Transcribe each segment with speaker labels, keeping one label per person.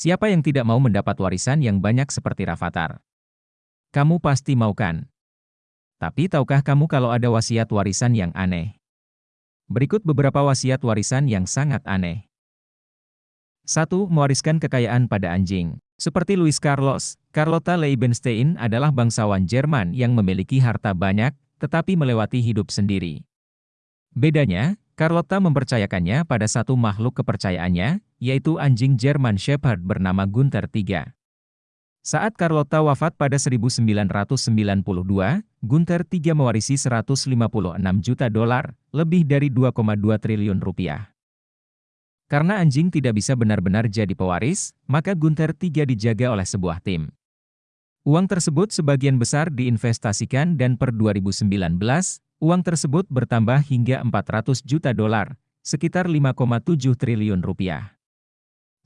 Speaker 1: Siapa yang tidak mau mendapat warisan yang banyak seperti Rafathar? Kamu pasti mau kan? Tapi tahukah kamu kalau ada wasiat warisan yang aneh? Berikut beberapa wasiat warisan yang sangat aneh. 1. Mewariskan kekayaan pada anjing. Seperti Louis Carlos, Carlotta Leibenstein adalah bangsawan Jerman yang memiliki harta banyak, tetapi melewati hidup sendiri. Bedanya, Carlotta mempercayakannya pada satu makhluk kepercayaannya, yaitu anjing German Shepherd bernama Gunther III. Saat Carlotta wafat pada 1992, Gunther III mewarisi 156 juta dolar, lebih dari 2,2 triliun rupiah. Karena anjing tidak bisa benar-benar jadi pewaris, maka Gunther III dijaga oleh sebuah tim. Uang tersebut sebagian besar diinvestasikan dan per 2019, Uang tersebut bertambah hingga 400 juta dolar, sekitar 5,7 triliun rupiah.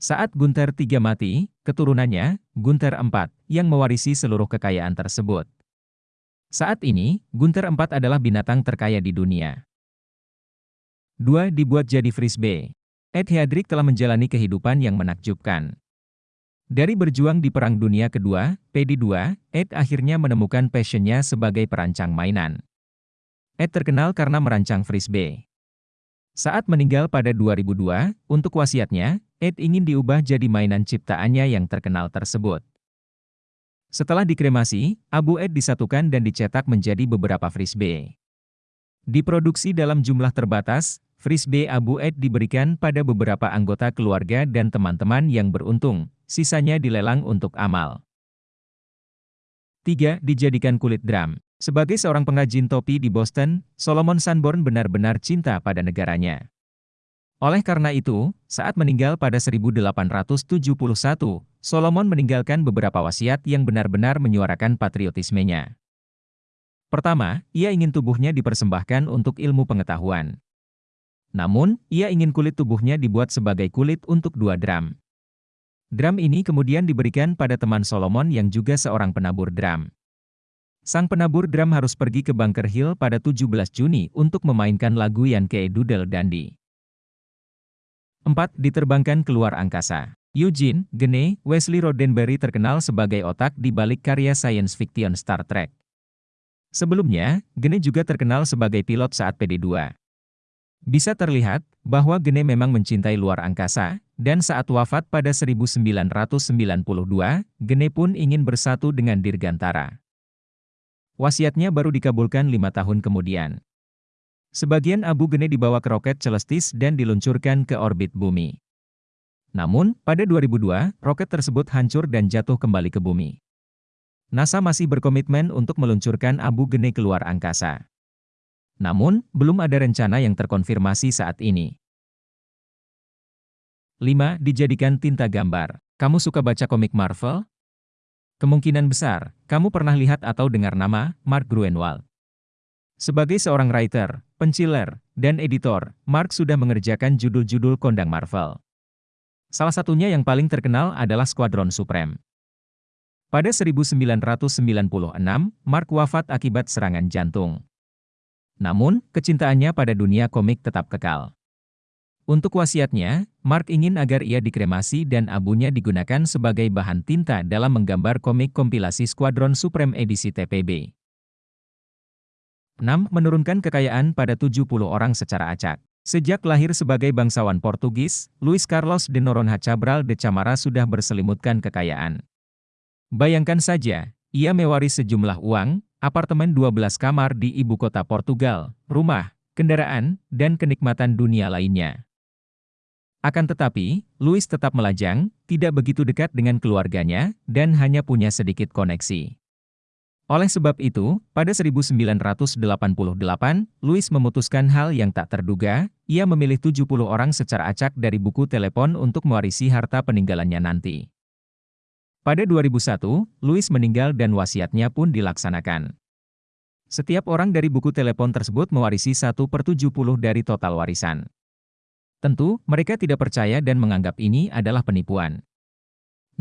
Speaker 1: Saat Gunther III mati, keturunannya, Gunther IV, yang mewarisi seluruh kekayaan tersebut. Saat ini, Gunther IV adalah binatang terkaya di dunia. 2. Dibuat jadi frisbee. Ed Headrick telah menjalani kehidupan yang menakjubkan. Dari berjuang di Perang Dunia Kedua, PD2, Ed akhirnya menemukan passionnya sebagai perancang mainan. Ed terkenal karena merancang frisbee. Saat meninggal pada 2002, untuk wasiatnya, Ed ingin diubah jadi mainan ciptaannya yang terkenal tersebut. Setelah dikremasi, abu Ed disatukan dan dicetak menjadi beberapa frisbee. Diproduksi dalam jumlah terbatas, frisbee abu Ed diberikan pada beberapa anggota keluarga dan teman-teman yang beruntung, sisanya dilelang untuk amal. 3. Dijadikan kulit drum. Sebagai seorang pengrajin topi di Boston, Solomon Sanborn benar-benar cinta pada negaranya. Oleh karena itu, saat meninggal pada 1871, Solomon meninggalkan beberapa wasiat yang benar-benar menyuarakan patriotismenya. Pertama, ia ingin tubuhnya dipersembahkan untuk ilmu pengetahuan. Namun, ia ingin kulit tubuhnya dibuat sebagai kulit untuk dua drum. Drum ini kemudian diberikan pada teman Solomon yang juga seorang penabur drum. Sang penabur drum harus pergi ke Bunker Hill pada 17 Juni untuk memainkan lagu Yankee Doodle Dandy. 4. Diterbangkan keluar angkasa. Eugene, Gene, Wesley Roddenberry terkenal sebagai otak di balik karya science fiction Star Trek. Sebelumnya, Gene juga terkenal sebagai pilot saat PD2. Bisa terlihat bahwa Gene memang mencintai luar angkasa, dan saat wafat pada 1992, Gene pun ingin bersatu dengan Dirgantara. Wasiatnya baru dikabulkan lima tahun kemudian. Sebagian abu gene dibawa ke roket Celestis dan diluncurkan ke orbit bumi. Namun, pada 2002, roket tersebut hancur dan jatuh kembali ke bumi. NASA masih berkomitmen untuk meluncurkan abu gene keluar angkasa. Namun, belum ada rencana yang terkonfirmasi saat ini. 5. Dijadikan tinta gambar. Kamu suka baca komik Marvel? Kemungkinan besar, kamu pernah lihat atau dengar nama Mark Gruenwald. Sebagai seorang writer, penciler, dan editor, Mark sudah mengerjakan judul-judul kondang Marvel. Salah satunya yang paling terkenal adalah Squadron Supreme. Pada 1996, Mark wafat akibat serangan jantung. Namun, kecintaannya pada dunia komik tetap kekal. Untuk wasiatnya, Mark ingin agar ia dikremasi dan abunya digunakan sebagai bahan tinta dalam menggambar komik kompilasi Squadron Supreme edisi TPB. 6. Menurunkan kekayaan pada 70 orang secara acak. Sejak lahir sebagai bangsawan Portugis, Luis Carlos de Noronha Cabral de Camara sudah berselimutkan kekayaan. Bayangkan saja, ia mewaris sejumlah uang, apartemen 12 kamar di ibu kota Portugal, rumah, kendaraan, dan kenikmatan dunia lainnya. Akan tetapi, Louis tetap melajang, tidak begitu dekat dengan keluarganya, dan hanya punya sedikit koneksi. Oleh sebab itu, pada 1988, Louis memutuskan hal yang tak terduga, ia memilih 70 orang secara acak dari buku telepon untuk mewarisi harta peninggalannya nanti. Pada 2001, Louis meninggal dan wasiatnya pun dilaksanakan. Setiap orang dari buku telepon tersebut mewarisi 1 per 70 dari total warisan. Tentu, mereka tidak percaya dan menganggap ini adalah penipuan.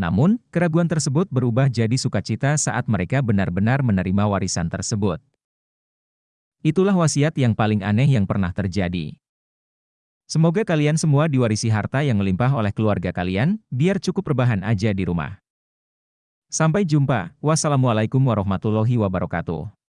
Speaker 1: Namun, keraguan tersebut berubah jadi sukacita saat mereka benar-benar menerima warisan tersebut. Itulah wasiat yang paling aneh yang pernah terjadi. Semoga kalian semua diwarisi harta yang melimpah oleh keluarga kalian, biar cukup rebahan aja di rumah. Sampai jumpa. Wassalamualaikum warahmatullahi wabarakatuh.